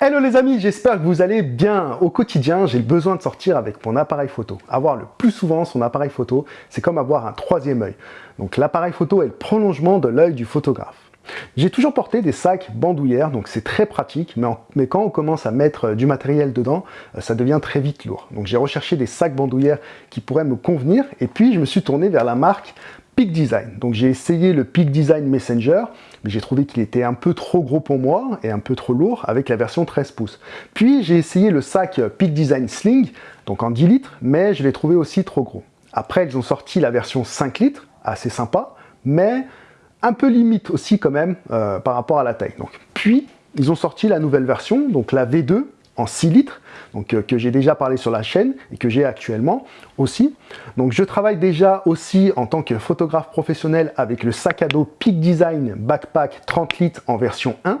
Hello les amis, j'espère que vous allez bien. Au quotidien, j'ai besoin de sortir avec mon appareil photo. Avoir le plus souvent son appareil photo, c'est comme avoir un troisième œil. Donc l'appareil photo est le prolongement de l'œil du photographe. J'ai toujours porté des sacs bandoulières, donc c'est très pratique, mais, mais, quand on commence à mettre euh, du matériel dedans, euh, ça devient très vite lourd. Donc j'ai recherché des sacs bandoulières qui pourraient me convenir, et puis je me suis tourné vers la marque Peak Design. Donc j'ai essayé le Peak Design Messenger, mais j'ai trouvé qu'il était un peu trop gros pour moi et un peu trop lourd avec la version 13 pouces. Puis j'ai essayé le sac Peak Design Sling, donc en 10 litres, mais je l'ai trouvé aussi trop gros. Après, ils ont sorti la version 5 litres, assez sympa, mais un peu limite aussi quand même euh, par rapport à la taille. Donc, puis, ils ont sorti la nouvelle version, donc la V2 en 6 litres, donc, euh, que j'ai déjà parlé sur la chaîne et que j'ai actuellement aussi. Donc je travaille déjà aussi en tant que photographe professionnel avec le sac à dos Peak Design Backpack 30 litres en version 1.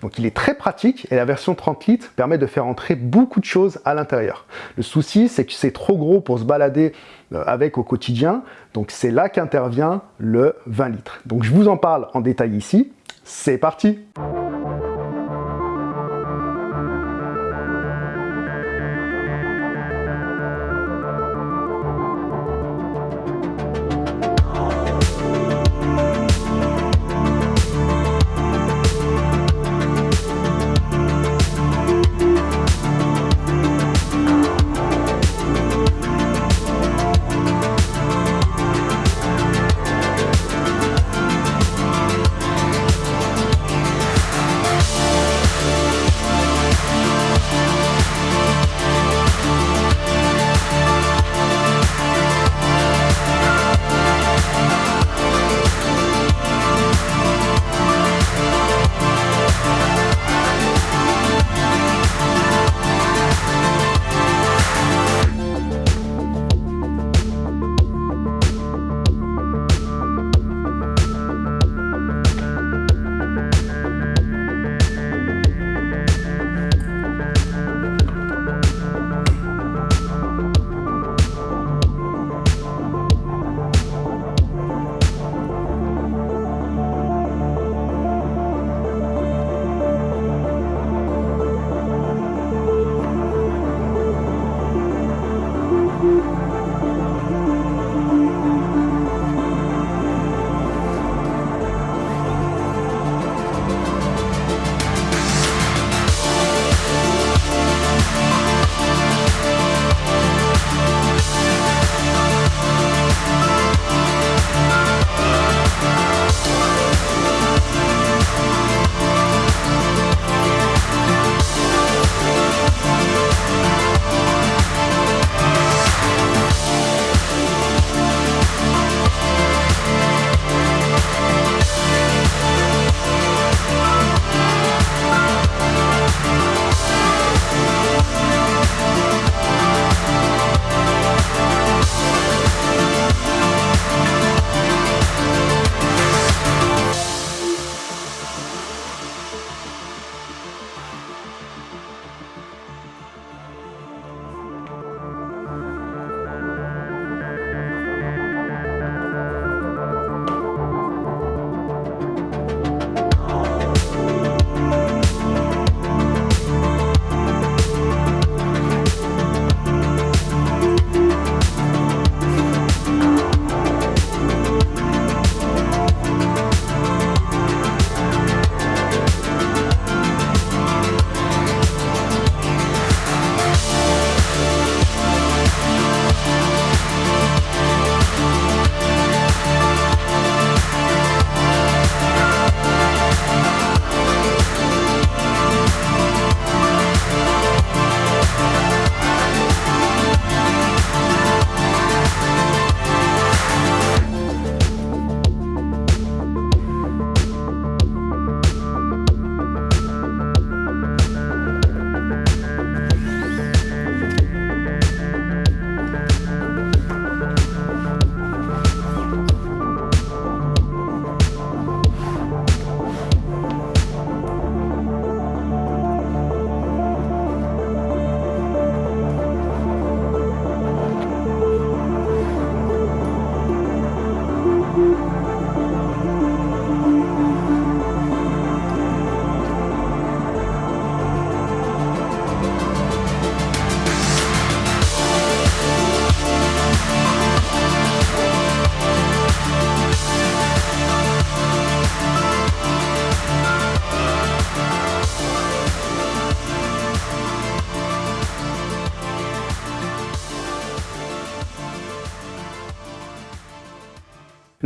Donc il est très pratique et la version 30 litres permet de faire entrer beaucoup de choses à l'intérieur. Le souci c'est que c'est trop gros pour se balader euh, avec au quotidien, donc c'est là qu'intervient le 20 litres. Donc je vous en parle en détail ici, c'est parti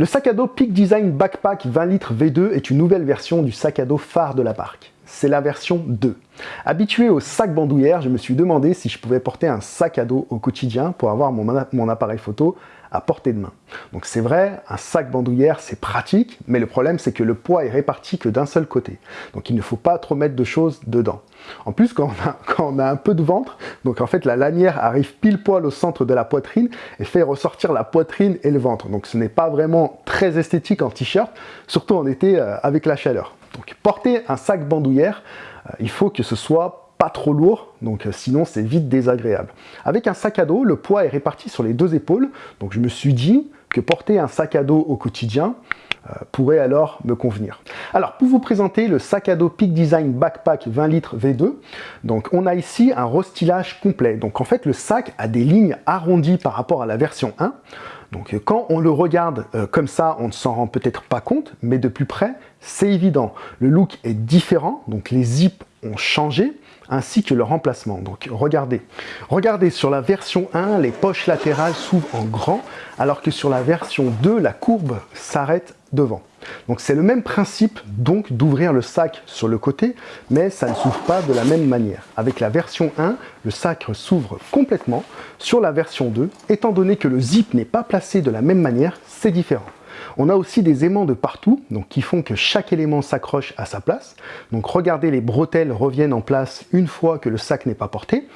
Le sac à dos Peak Design Backpack 20 litres V2 est une nouvelle version du sac à dos phare de la marque. C'est la version 2. Habitué au sac bandoulière, je me suis demandé si je pouvais porter un sac à dos au quotidien pour avoir mon, mon appareil photo à portée de main. Donc c'est vrai, un sac bandoulière c'est pratique, mais le problème c'est que le poids est réparti que d'un seul côté. Donc il ne faut pas trop mettre de choses dedans. En plus, quand on, a, un peu de ventre, donc en fait la lanière arrive pile poil au centre de la poitrine et fait ressortir la poitrine et le ventre. Donc ce n'est pas vraiment très esthétique en t-shirt, surtout en été euh, avec la chaleur. Donc porter un sac bandoulière, euh, il faut que ce soit pas trop lourd, donc euh, sinon c'est vite désagréable. Avec un sac à dos, le poids est réparti sur les deux épaules, donc je me suis dit que porter un sac à dos au quotidien euh, pourrait alors me convenir. Alors pour vous présenter le sac à dos Peak Design Backpack 20 litres V2, donc on a ici un restylage complet. Donc en fait le sac a des lignes arrondies par rapport à la version 1, donc quand on le regarde euh, comme ça, on ne s'en rend peut-être pas compte, mais de plus près, c'est évident. Le look est différent, donc les zips ont changé, ainsi que le remplacement. Donc regardez, regardez sur la version 1, les poches latérales s'ouvrent en grand, alors que sur la version 2, la courbe s'arrête devant. Donc c'est le même principe donc d'ouvrir le sac sur le côté, mais ça ne s'ouvre pas de la même manière. Avec la version 1, le sac s'ouvre complètement. Sur la version 2, étant donné que le zip n'est pas placé de la même manière, c'est différent. On a aussi des aimants de partout, donc qui font que chaque élément s'accroche à sa place. Donc regardez, les bretelles reviennent en place une fois que le sac n'est pas porté.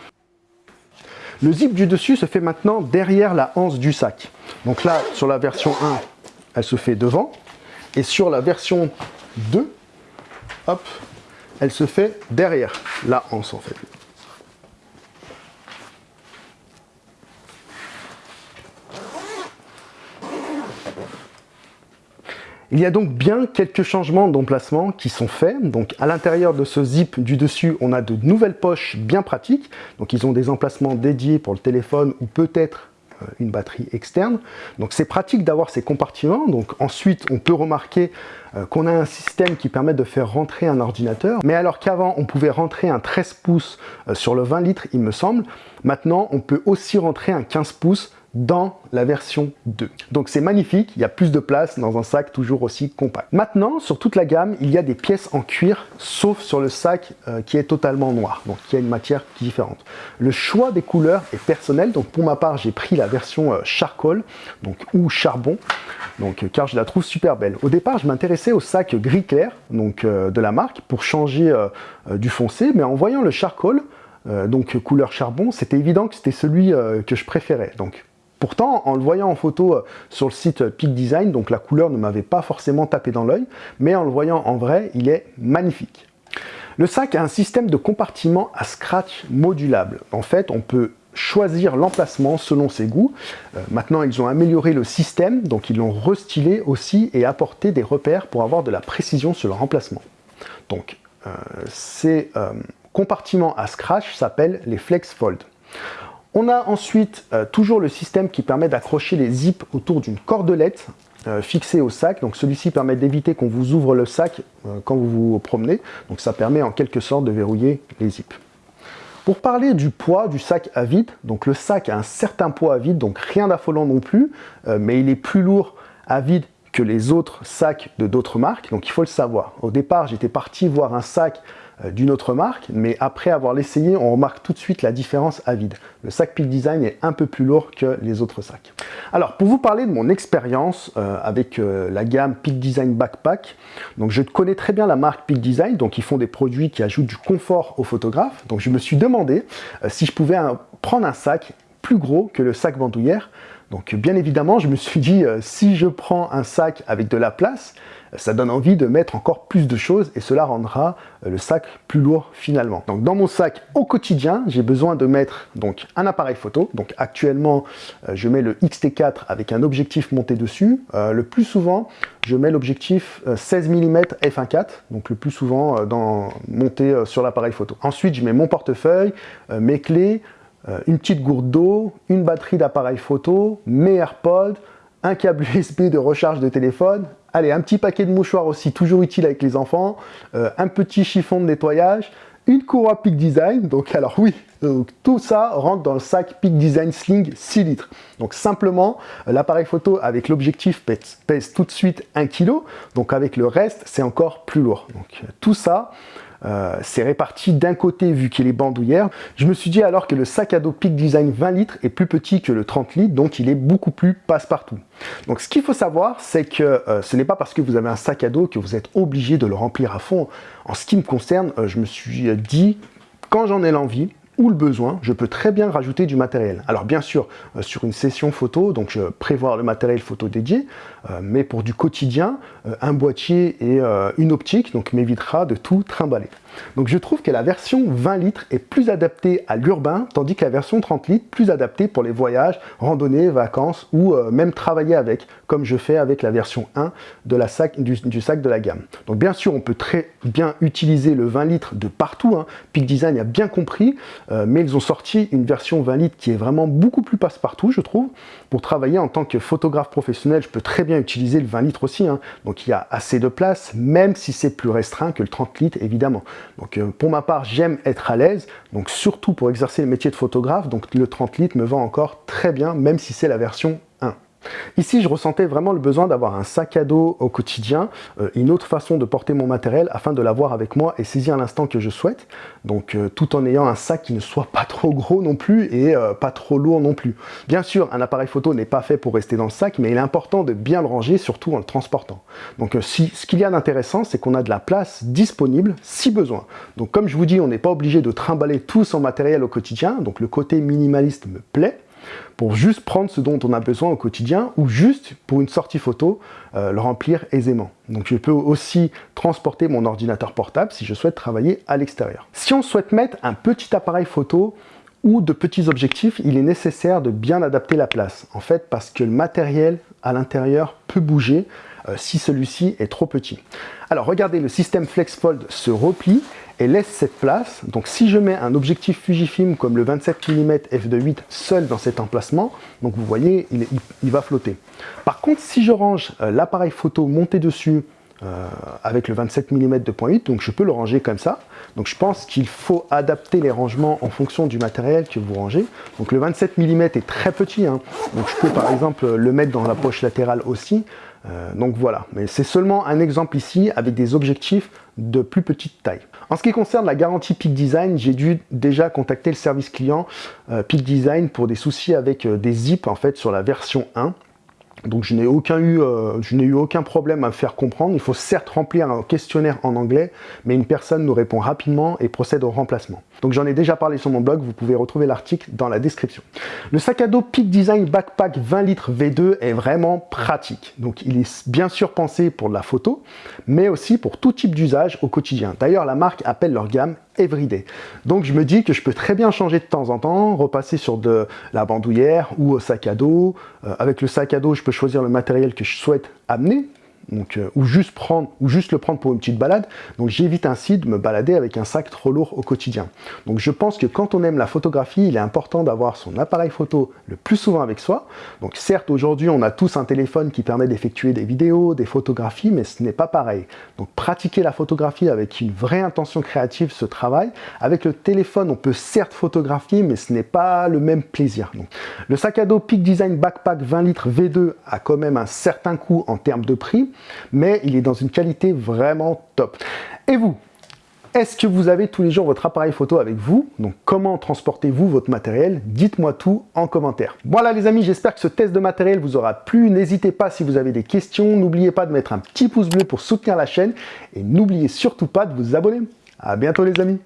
Le zip du dessus se fait maintenant derrière la hanse du sac. Donc là, sur la version 1, elle se fait devant. Et sur la version 2, hop, elle se fait derrière la hanse en fait. Il y a donc bien quelques changements d'emplacement qui sont faits. Donc à l'intérieur de ce zip du dessus, on a de nouvelles poches bien pratiques. Donc ils ont des emplacements dédiés pour le téléphone ou peut-être euh, une batterie externe. Donc c'est pratique d'avoir ces compartiments. Donc ensuite, on peut remarquer euh, qu'on a un système qui permet de faire rentrer un ordinateur. Mais alors qu'avant, on pouvait rentrer un 13 pouces euh, sur le 20 litres, il me semble, maintenant, on peut aussi rentrer un 15 pouces dans la version 2. Donc c'est magnifique, il y a plus de place dans un sac toujours aussi compact. Maintenant, sur toute la gamme, il y a des pièces en cuir, sauf sur le sac euh, qui est totalement noir, donc qui a une matière différente. Le choix des couleurs est personnel, donc pour ma part, j'ai pris la version euh, charcoal, donc ou charbon, donc euh, car je la trouve super belle. Au départ, je m'intéressais au sac gris clair, donc de la marque, pour changer du foncé, mais en voyant le charcoal, donc couleur charbon, c'était évident que c'était celui que je préférais. Donc Pourtant, en le voyant en photo euh, sur le site euh, Peak Design, donc la couleur ne m'avait pas forcément tapé dans l'œil, mais en le voyant en vrai, il est magnifique. Le sac a un système de compartiment à scratch modulable. En fait, on peut choisir l'emplacement selon ses goûts. Euh, maintenant, ils ont amélioré le système, donc ils l'ont restylé aussi et apporté des repères pour avoir de la précision sur le remplacement. Donc, ces compartiments à scratch s'appellent les Flex Fold. On a ensuite euh, toujours le système qui permet d'accrocher les zips autour d'une cordelette euh, fixée au sac. Donc celui-ci permet d'éviter qu'on vous ouvre le sac euh, quand vous vous promenez. Donc ça permet en quelque sorte de verrouiller les zips. Pour parler du poids du sac à vide, donc le sac a un certain poids à vide, donc rien d'affolant non plus, mais il est plus lourd à vide les autres sacs de d'autres marques, donc il faut le savoir. Au départ, j'étais parti voir un sac euh, d'une autre marque, mais après avoir l'essayé, on remarque tout de suite la différence à vide. Le sac Peak Design est un peu plus lourd que les autres sacs. Alors, pour vous parler de mon expérience euh, avec euh, la gamme Peak Design Backpack, donc je connais très bien la marque Peak Design, donc ils font des produits qui ajoutent du confort aux photographes. Donc je me suis demandé si je pouvais prendre un sac plus gros que le sac bandoulière. Donc bien évidemment, je me suis dit, si je prends un sac avec de la place, ça donne envie de mettre encore plus de choses et cela rendra euh, le sac plus lourd finalement. Donc dans mon sac au quotidien, j'ai besoin de mettre donc un appareil photo. Donc actuellement, euh, je mets le XT4 avec un objectif monté dessus. Euh, le plus souvent, je mets l'objectif 16 mm f1.4, donc le plus souvent monté sur l'appareil photo. Ensuite, je mets mon portefeuille, mes clés, une petite gourde d'eau, une batterie d'appareil photo, mes AirPods, un câble USB de recharge de téléphone, Allez, un petit paquet de mouchoirs aussi, toujours utile avec les enfants, euh, un petit chiffon de nettoyage, une courroie Peak Design, donc alors oui, tout ça rentre dans le sac Peak Design Sling 6 litres. Donc simplement, l'appareil photo avec l'objectif pèse, tout de suite 1 kg, donc avec le reste, c'est encore plus lourd. Donc tout ça, euh, c'est réparti d'un côté vu qu'il est bandoulière. Je me suis dit alors que le sac à dos Peak Design 20 litres est plus petit que le 30 litres, donc il est beaucoup plus passe-partout. Donc ce qu'il faut savoir, c'est que euh, ce n'est pas parce que vous avez un sac à dos que vous êtes obligé de le remplir à fond. En ce qui me concerne, euh, je me suis dit, quand j'en ai l'envie, ou le besoin, je peux très bien rajouter du matériel. Alors bien sûr, euh, sur une session photo, donc je prévois le matériel photo dédié, euh, mais pour du quotidien, euh, un boîtier et une optique donc m'évitera de tout trimballer. Donc je trouve que la version 20 litres est plus adaptée à l'urbain, tandis que la version 30 litres plus adaptée pour les voyages, randonnées, vacances ou même travailler avec, comme je fais avec la version 1 de la sac, du, sac de la gamme. Donc bien sûr, on peut très bien utiliser le 20 litres de partout. Hein. Peak Design a bien compris, euh, mais ils ont sorti une version 20 litres qui est vraiment beaucoup plus passe-partout, je trouve. Pour travailler en tant que photographe professionnel, je peux très bien utiliser le 20 litres aussi. Hein. Donc il y a assez de place, même si c'est plus restreint que le 30 litres, évidemment. Donc euh, pour ma part, j'aime être à l'aise, donc surtout pour exercer le métier de photographe, donc le 30 litres me va encore très bien, même si c'est la version Ici, je ressentais vraiment le besoin d'avoir un sac à dos au quotidien, euh, une autre façon de porter mon matériel afin de l'avoir avec moi et saisir l'instant que je souhaite. Donc, euh, tout en ayant un sac qui ne soit pas trop gros non plus et euh, pas trop lourd non plus. Bien sûr, un appareil photo n'est pas fait pour rester dans le sac, mais il est important de bien le ranger, surtout en le transportant. Donc, ce qu'il y a d'intéressant, c'est qu'on a de la place disponible si besoin. Donc, comme je vous dis, on n'est pas obligé de trimballer tout son matériel au quotidien. Donc, le côté minimaliste me plaît pour juste prendre ce dont on a besoin au quotidien ou juste pour une sortie photo, euh, le remplir aisément. Donc je peux aussi transporter mon ordinateur portable si je souhaite travailler à l'extérieur. Si on souhaite mettre un petit appareil photo ou de petits objectifs, il est nécessaire de bien adapter la place. En fait, parce que le matériel à l'intérieur peut bouger si celui-ci est trop petit. Alors regardez, le système FlexFold se replie et laisse cette place. Donc si je mets un objectif Fujifilm comme le 27 mm f2.8 seul dans cet emplacement, donc vous voyez, il, va flotter. Par contre, si je range euh, l'appareil photo monté dessus euh, avec le 27 mm 2.8, donc je peux le ranger comme ça. Donc je pense qu'il faut adapter les rangements en fonction du matériel que vous rangez. Donc le 27 mm est très petit, hein. donc je peux par exemple le mettre dans la poche latérale aussi. Euh, donc voilà, mais c'est seulement un exemple ici avec des objectifs de plus petite taille. En ce qui concerne la garantie Peak Design, j'ai dû déjà contacter le service client euh, Peak Design pour des soucis avec des zips en fait sur la version 1. Donc je n'ai aucun eu, euh, je n'ai eu aucun problème à me faire comprendre. Il faut certes remplir un questionnaire en anglais, mais une personne nous répond rapidement et procède au remplacement. Donc j'en ai déjà parlé sur mon blog, vous pouvez retrouver l'article dans la description. Le sac à dos Peak Design Backpack 20 litres V2 est vraiment pratique. Donc il est bien sûr pensé pour la photo, mais aussi pour tout type d'usage au quotidien. D'ailleurs la marque appelle leur gamme everyday. Donc je me dis que je peux très bien changer de temps en temps, repasser sur de la bandoulière ou au sac à dos. Euh, avec le sac à dos, je peux choisir le matériel que je souhaite amener, donc, euh, ou, juste prendre, ou juste le prendre pour une petite balade. Donc j'évite ainsi de me balader avec un sac trop lourd au quotidien. Donc je pense que quand on aime la photographie, il est important d'avoir son appareil photo le plus souvent avec soi. Donc certes, aujourd'hui, on a tous un téléphone qui permet d'effectuer des vidéos, des photographies, mais ce n'est pas pareil. Donc pratiquer la photographie avec une vraie intention créative ce travail. Avec le téléphone, on peut certes photographier, mais ce n'est pas le même plaisir. Donc, le sac à dos Peak Design Backpack 20 litres V2 a quand même un certain coût en termes de prix mais il est dans une qualité vraiment top. Et vous est-ce que vous avez tous les jours votre appareil photo avec vous? Donc comment transportez-vous votre matériel? Dites-moi tout en commentaire. Voilà les amis, j'espère que ce test de matériel vous aura plu. N'hésitez pas si vous avez des questions. N'oubliez pas de mettre un petit pouce bleu pour soutenir la chaîne. Et n'oubliez surtout pas de vous abonner. A bientôt les amis